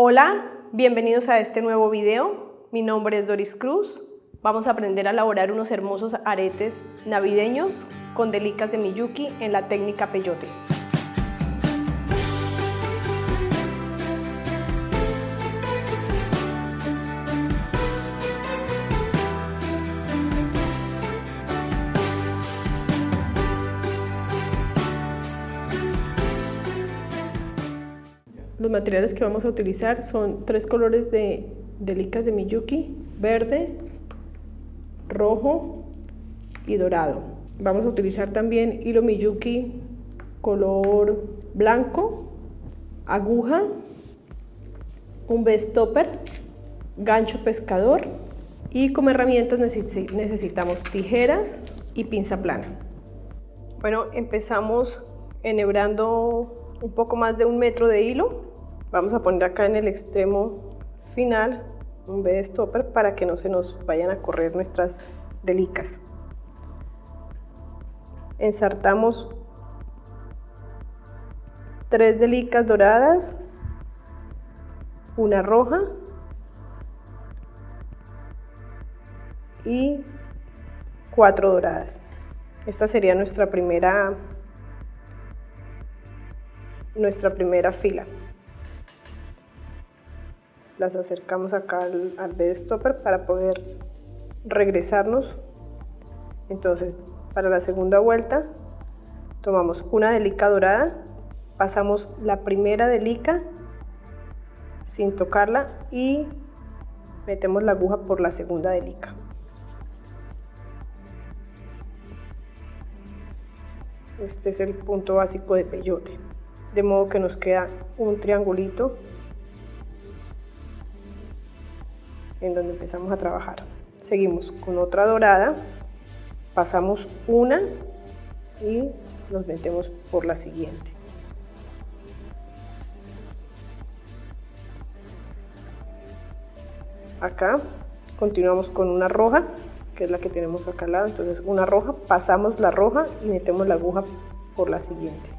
Hola, bienvenidos a este nuevo video. Mi nombre es Doris Cruz. Vamos a aprender a elaborar unos hermosos aretes navideños con delicas de Miyuki en la técnica peyote. Los materiales que vamos a utilizar son tres colores de delicas de Miyuki, verde, rojo y dorado. Vamos a utilizar también hilo Miyuki color blanco, aguja, un B-stopper, gancho pescador y como herramientas necesitamos tijeras y pinza plana. Bueno, empezamos enhebrando un poco más de un metro de hilo Vamos a poner acá en el extremo final un B stopper para que no se nos vayan a correr nuestras delicas. Ensartamos tres delicas doradas, una roja y cuatro doradas. Esta sería nuestra primera nuestra primera fila las acercamos acá al, al bed stopper para poder regresarnos. Entonces, para la segunda vuelta, tomamos una delica dorada, pasamos la primera delica sin tocarla y metemos la aguja por la segunda delica. Este es el punto básico de peyote, de modo que nos queda un triangulito en donde empezamos a trabajar. Seguimos con otra dorada, pasamos una y nos metemos por la siguiente. Acá continuamos con una roja, que es la que tenemos acá al lado, entonces una roja, pasamos la roja y metemos la aguja por la siguiente.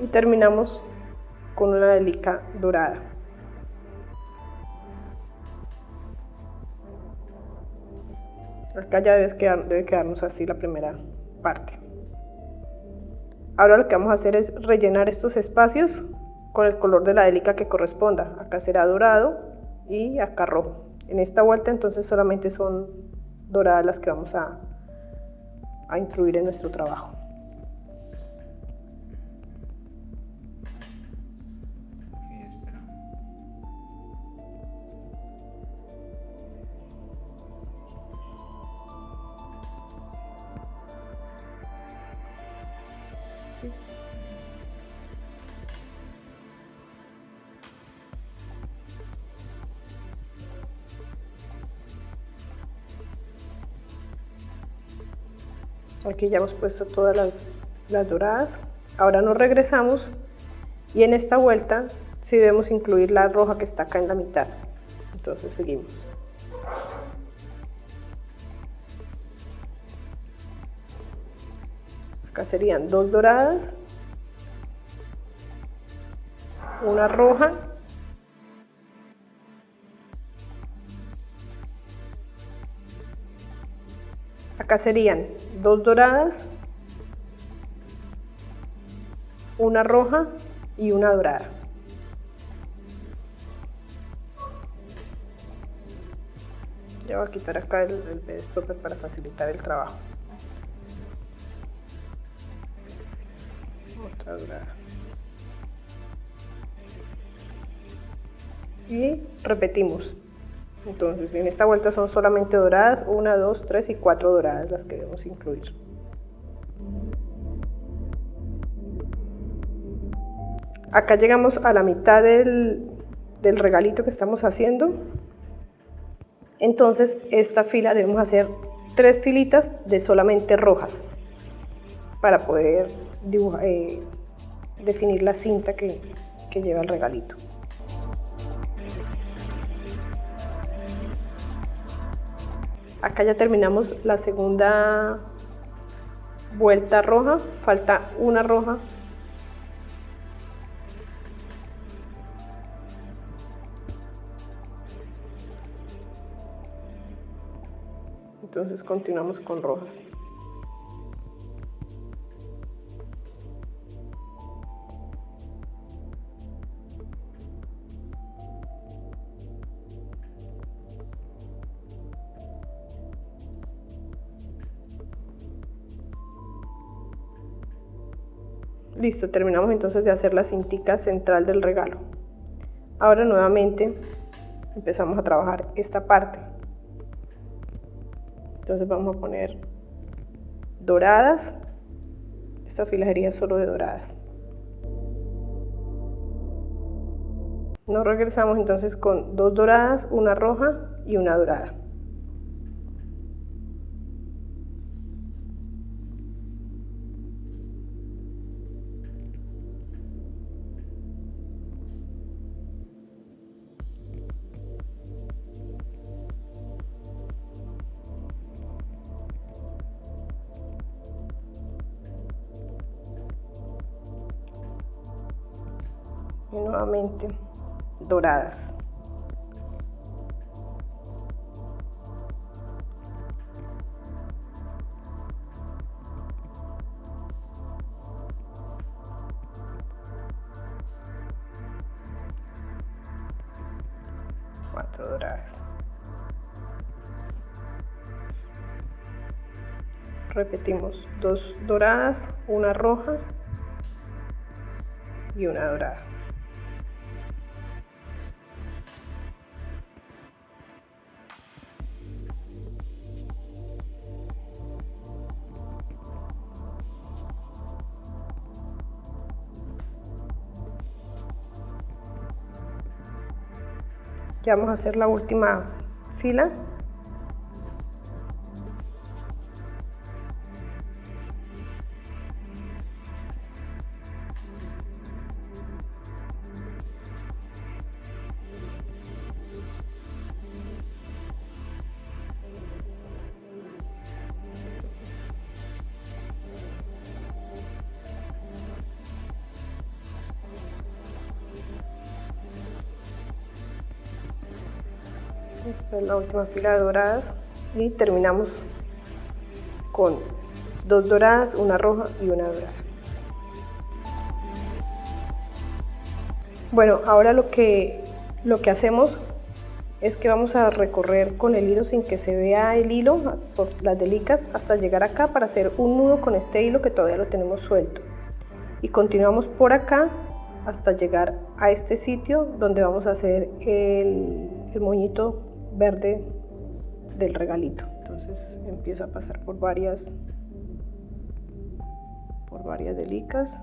Y terminamos con una delica dorada. Acá ya debe, quedar, debe quedarnos así la primera parte. Ahora lo que vamos a hacer es rellenar estos espacios con el color de la delica que corresponda. Acá será dorado y acá rojo. En esta vuelta entonces solamente son doradas las que vamos a, a incluir en nuestro trabajo. Aquí ya hemos puesto todas las, las doradas. Ahora nos regresamos y en esta vuelta sí debemos incluir la roja que está acá en la mitad. Entonces seguimos. Acá serían dos doradas, una roja Acá serían dos doradas, una roja y una dorada. Ya voy a quitar acá el, el stopper para facilitar el trabajo. Y repetimos. Entonces, en esta vuelta son solamente doradas, una, dos, tres y cuatro doradas las que debemos incluir. Acá llegamos a la mitad del, del regalito que estamos haciendo. Entonces, esta fila debemos hacer tres filitas de solamente rojas para poder eh, definir la cinta que lleva el regalito. Acá ya terminamos la segunda vuelta roja, falta una roja. Entonces continuamos con rojas. Listo, terminamos entonces de hacer la cintica central del regalo. Ahora nuevamente empezamos a trabajar esta parte. Entonces vamos a poner doradas. Esta filajería es solo de doradas. Nos regresamos entonces con dos doradas, una roja y una dorada. Y nuevamente doradas. Cuatro doradas. Repetimos dos doradas, una roja y una dorada. Vamos a hacer la última fila esta es la última fila de doradas y terminamos con dos doradas, una roja y una dorada. Bueno, ahora lo que, lo que hacemos es que vamos a recorrer con el hilo sin que se vea el hilo por las delicas hasta llegar acá para hacer un nudo con este hilo que todavía lo tenemos suelto. Y continuamos por acá hasta llegar a este sitio donde vamos a hacer el, el moñito verde del regalito. Entonces empiezo a pasar por varias, por varias delicas,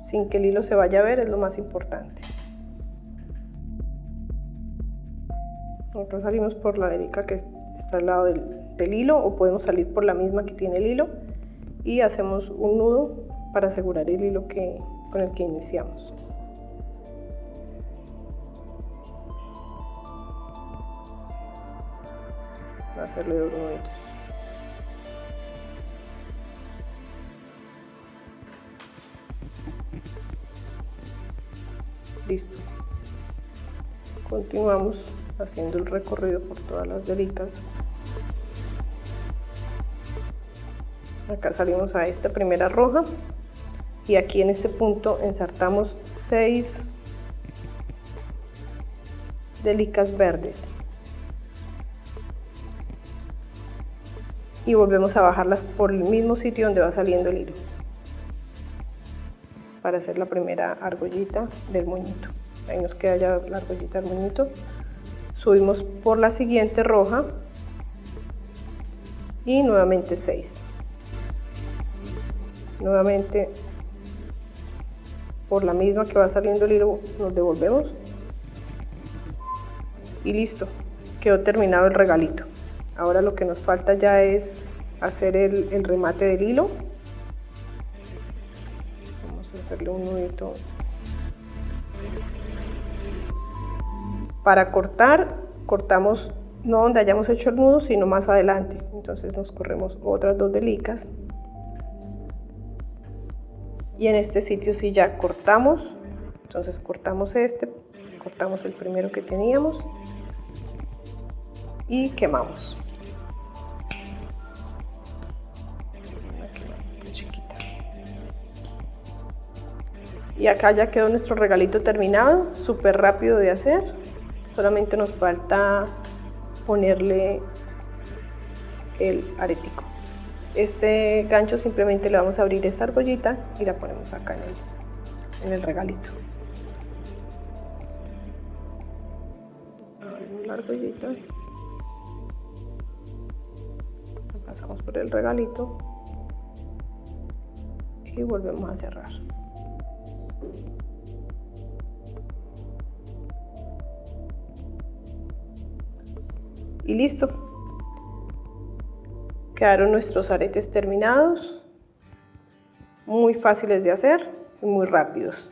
sin que el hilo se vaya a ver, es lo más importante. Nosotros salimos por la delica que está al lado del, del hilo o podemos salir por la misma que tiene el hilo y hacemos un nudo para asegurar el hilo que, con el que iniciamos. Hacerle dos nuditos listo. Continuamos haciendo el recorrido por todas las delicas acá salimos a esta primera roja. Y aquí en este punto ensartamos 6 delicas verdes y volvemos a bajarlas por el mismo sitio donde va saliendo el hilo. Para hacer la primera argollita del moñito. Ahí nos queda ya la argollita del moñito. Subimos por la siguiente roja. Y nuevamente 6 nuevamente por la misma que va saliendo el hilo nos devolvemos. Y listo. Quedó terminado el regalito Ahora lo que nos falta ya es hacer el, remate del hilo. Vamos a hacerle un nudito. Para cortar, cortamos no donde hayamos hecho el nudo, sino más adelante. Entonces nos corremos otras dos delicas. Y en este sitio sí ya cortamos. Entonces cortamos este, cortamos el primero que teníamos y quemamos. Y acá ya quedó nuestro regalito terminado, súper rápido de hacer. Solamente nos falta ponerle el aretico. Este gancho simplemente le vamos a abrir esta argollita y la ponemos acá en el, en el regalito. Abrimos la argollita. Pasamos por el regalito y volvemos a cerrar. Y listo. Quedaron nuestros aretes terminados, muy fáciles de hacer y muy rápidos.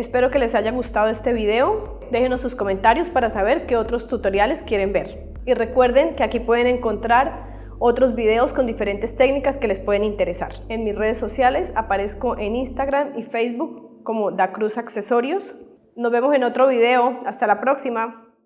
Espero que les haya gustado este video. Déjenos sus comentarios para saber qué otros tutoriales quieren ver. Y recuerden que aquí pueden encontrar otros videos con diferentes técnicas que les pueden interesar. En mis redes sociales aparezco en Instagram y Facebook como Da Cruz Accesorios. Nos vemos en otro video. Hasta la próxima.